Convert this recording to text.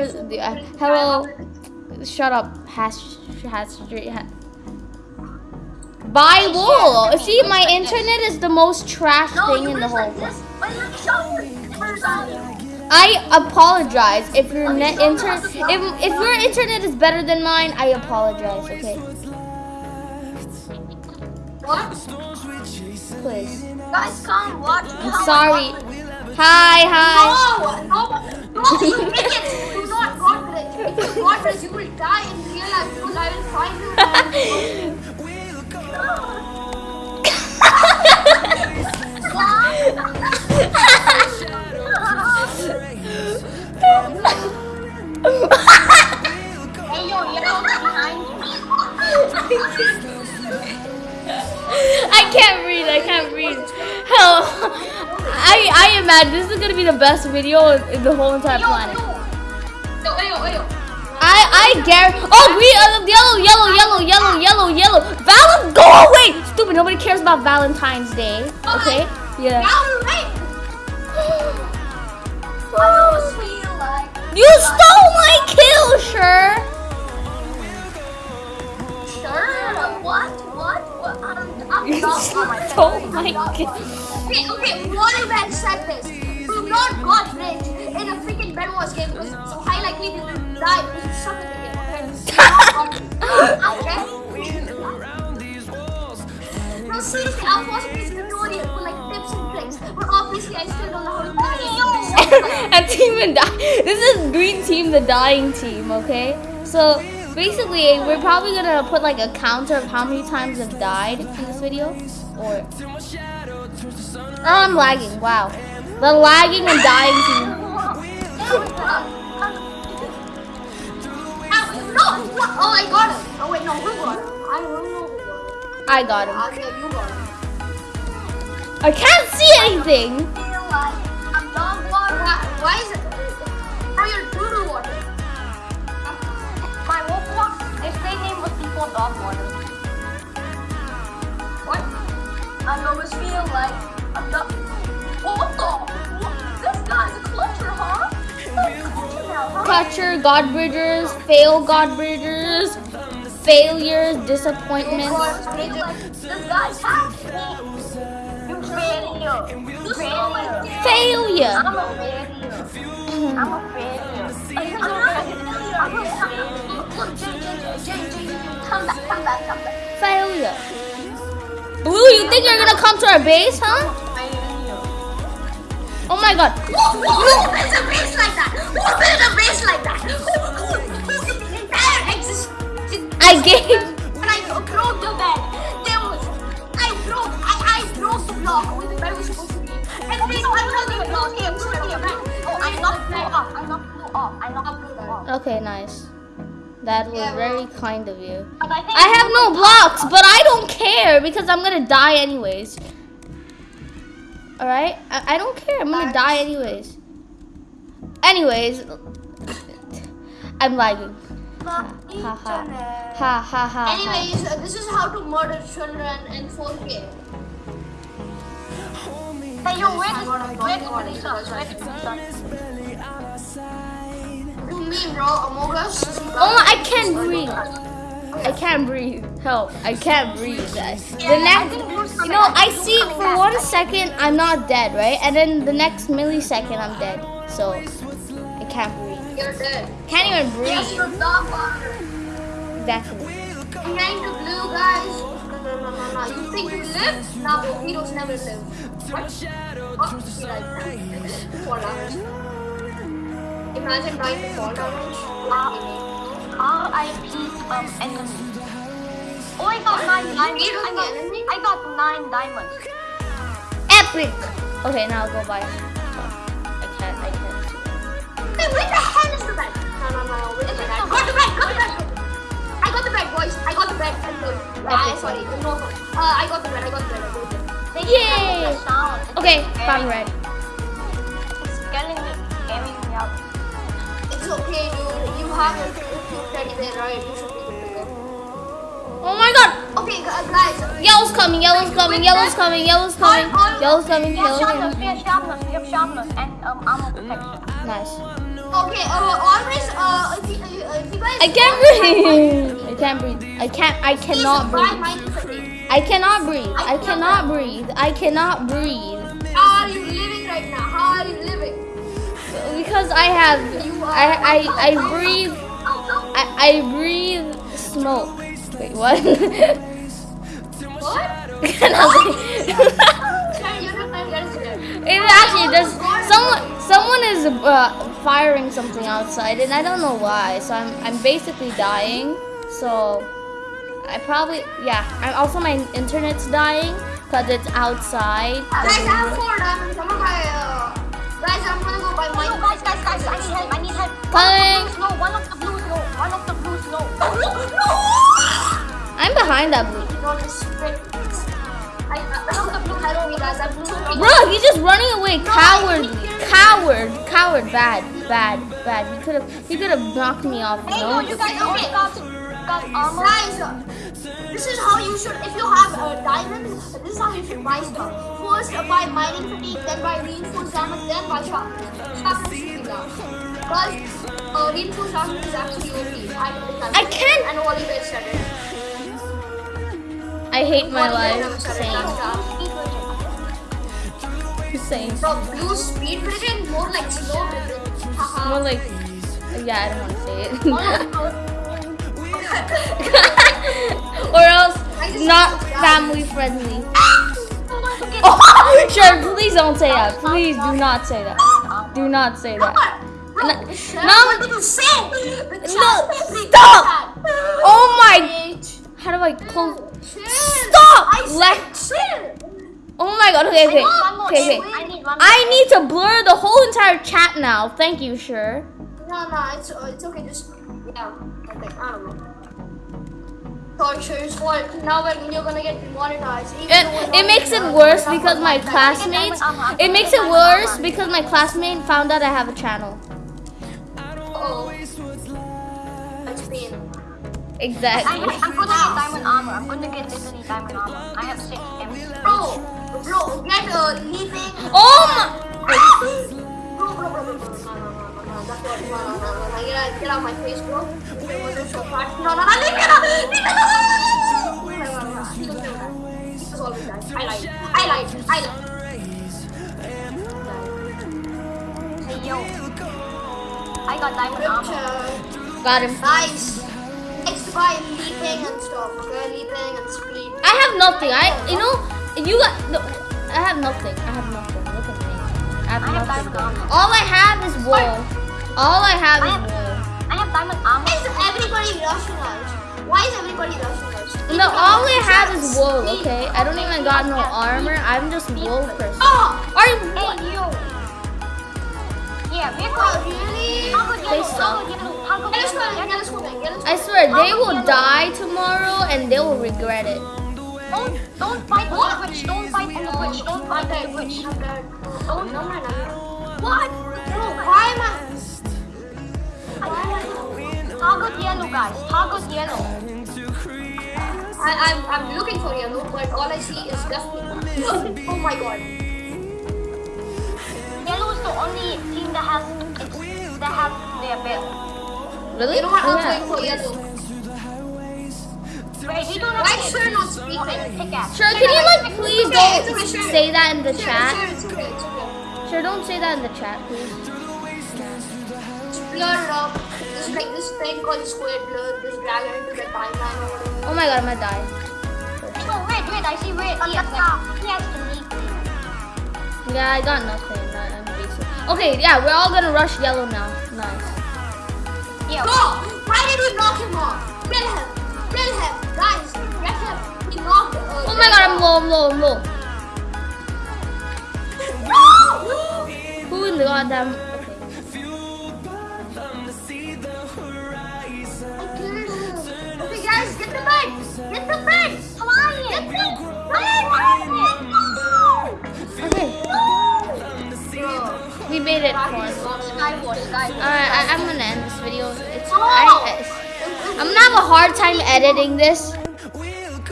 Where's the uh, hello? Shut up, hash hash street. Ha Buy wool. See, my internet is the most trash thing in the whole world. this. But you show Where's that? I apologize if your net internet if if your internet is better than mine. I apologize. Okay, What? please. Guys, come watch. I'm sorry. Hi, hi. No, no, no, If you God bless, you will die in real life because I will find you. Hey, yo, yellow behind. I can't breathe. I can't breathe. Hell, I I imagine this is gonna be the best video in the whole entire planet. I I guarantee. Oh, green, uh, yellow, yellow, yellow, yellow, yellow, yellow. Val, go away! Stupid. Nobody cares about Valentine's Day. Okay. Yeah. You're right. I always feel like You stole my kill, sure. Sure. What? What? What? I'm, I'm You oh my stole God. my kill. Okay, okay. What if I said this? Do not got rich in a freaking Bed Wars game because it's so high likely you will die because you suck at the game. Okay? okay? No, seriously, I'll watch this tutorial for like tips and tricks, but obviously I still don't know how to play it. and team and die. This is green team, the dying team. Okay. So basically, we're probably gonna put like a counter of how many times I've died in this video, or. Oh, I'm lagging. Wow. The lagging and dying team. No! Oh, I got him. Oh, wait, no, who got him? I don't know got him. I got him. Okay, you got him. I can't see anything. Why, is it? How you're doo water? My wolf water. His fake name was before dog water. What? I always feel like I'm the? What? Oh, huh? Clutcher, Godbridgers, fail Godbridgers, failures, disappointments. Failure. I'm a failure. I'm a failure. I'm a failure. Failure. Blue, you think you're gonna come to our base, huh? Oh my god. A like that? Who built a base like that? Entire existence? I gave. When I broke the bed, there was, I broke, I, I broke the block where was supposed to be. And then I broke the block, okay, I'm sorry, I'm. Oh, I knocked blue off, I knocked blue off, I knocked blue off. Okay, nice. That was Yeah, very kind of you. I I have no blocks, but I don't care because I'm gonna die anyways. Alright? I, I don't care. I'm gonna die anyways. Anyways, I'm lagging. Ha ha ha. Ha ha ha. Anyways, uh, this is how to murder children in 4K. Hey, yo, where is where is Melissa? Where is Melissa? You mean, bro, Among Us? Oh, I can't breathe. I can't breathe. Help. I can't breathe. The next, you know, I see for one second I'm not dead, right? And then the next millisecond I'm dead. So, can't breathe. You're dead. Can't even breathe. you're dog water. Exactly. Behind the blue guys. No, no, no, no, no. You think you live? Nah, heroes never live. What? Be like that. Fall damage. Imagine dying to fall damage. R.I.P. um enemy. Oh, I got nine diamonds. I got. I got nine diamonds. Epic. Okay, now I'll go buy. Hey, where the hell is the bed? No, no, no, where the bed? Got the bed, got the bed. I got the bed, boys. I got the bed. I'm good. Ah, sorry. No, no. Uh, I got the bed. I got the bed. I got the bed. They Yay! the sound. It's Okay, scaring- found red. It's scaring me, scaring me out. It's okay. You you have a cute teddy bear, right? You should be good. Oh my god! Okay, guys. Yellow's coming. Yellow's coming. Yellow's coming. Yellow's coming. Yellow's coming. We have Yellow's sharpness, coming. we have sharpness, we have sharpness, and um armor protection. Nice. Okay, uh, always I can't breathe. I can't breathe. I can't. I cannot breathe. I cannot breathe. I cannot breathe. I cannot breathe How are you living right now? How are you living? because I have. I I I breathe. I I breathe smoke. Wait, what? What? Nothing. Sorry, you're not my resident. It actually does. Someone, someone is uh, firing something outside, and I don't know why. So I'm, I'm basically dying. So I probably, yeah. I'm also my internet's dying because it's outside. Guys, I have four diamonds. I'm gonna buy. Uh, guys, I'm gonna go buy No, guys, guys, guys, I need help, I need help. Coming. No, one of the blues, no. One of the blues, no. I'm behind that blue. One of the blue guys. I'm blue. Bro, he's just running away. Coward, coward, coward. Bad, bad, bad. He could have, he could have knocked me off. Hey, no, you guys only got, got armor. Guys, uh, this is how you should, if you have a diamond, this is how you should buy stuff. First, uh, buy mining fatigue, then buy reinforced diamond, then buy sharpness. Sharpness should be last. Because uh, reinforced diamond is actually OP. I, I can't- I know Oliver said it. I hate my life. Same, Same. From blue speed version, more like slow version. More like, yeah, I don't want to say it. Oh, or else, not family friendly. Oh, sure, please don't say that. Please do not say that. Do not say that. No- no. what did you say? The No, stop. Oh my! How do I close? Stop! Chill. Oh my god, okay, okay. Okay, okay. I need. I need to blur the whole entire chat now. Thank you, sure. No, no, it's uh, it's okay. Just yeah, I think I don't know. Tortures for now when you're gonna get demonetized. It, it makes it worse because my classmates. It makes it worse because my classmate found out I have a channel. Oh, pain. I Exactly. I'm gonna get diamond armor. I'm gonna get literally diamond armor. I have six gems. Oh my! Get out, my face, bro. No, no, no, leave me alone, leave me alone. I lied, I lied, I lied. Hey, yo. I got diamond armor. Got him. Nice. Next buy leaping and stuff, okay? Leaping and speed. I have nothing. I, you know, you got. No, I have nothing. I have nothing. Look at me. I have I nothing. diamond armor. All I have is wool. All I have I is have, wool. I have diamond armor. Why is everybody rushing us? Why is everybody rushing us? No, all I have is wool. Okay, I don't even got no armor. I'm just wool person. Oh! Are you? Hey, yo. Yeah, we're Oh, really? They yellow? suck. How good yellow? How good Get us yellow? swimming, get us swimming, get us I swear they will die tomorrow and they will regret it. Don't, don't fight the bridge. Don't fight the bridge. Don't fight the dead. Oh, no, I'm dead. What? Bro, why am I? Target yellow, guys. Target yellow. I, I'm, I'm looking for yellow, but all I see is definitely. oh my god. Yellow is the only team that has that have their belt. Really? You know what? I'm Yeah. going for yellow. Wait, we don't Why sure not Oh, speaking? Sure, can you like please okay, don't sure. say that in the Sure, chat? Sure, okay. Sure, don't say that in the chat, please. Blur it up. Just like this thing called squid blur. Just drag it into the timeline. Oh my god, I'm gonna die. No, red, red. I see red. Yes. Oh, yeah, I got nothing. I'm basic. Okay, yeah, we're all gonna rush yellow now. Nice. Yeah. Bro, why did we knock him off? Kill him. Him. Guys, get him. He knocked uh, Oh my god, I'm low, I'm low, I'm low. No! Who in the goddamn? Okay. I killed him. Okay, guys, get the bed. Get the bed. Come on, get the bed. Okay, Bro, we made it Rocky fun. is not Skyward, skyward. Alright, I, I'm gonna end this video. It's Oh! I, I, I'm gonna have a hard time editing this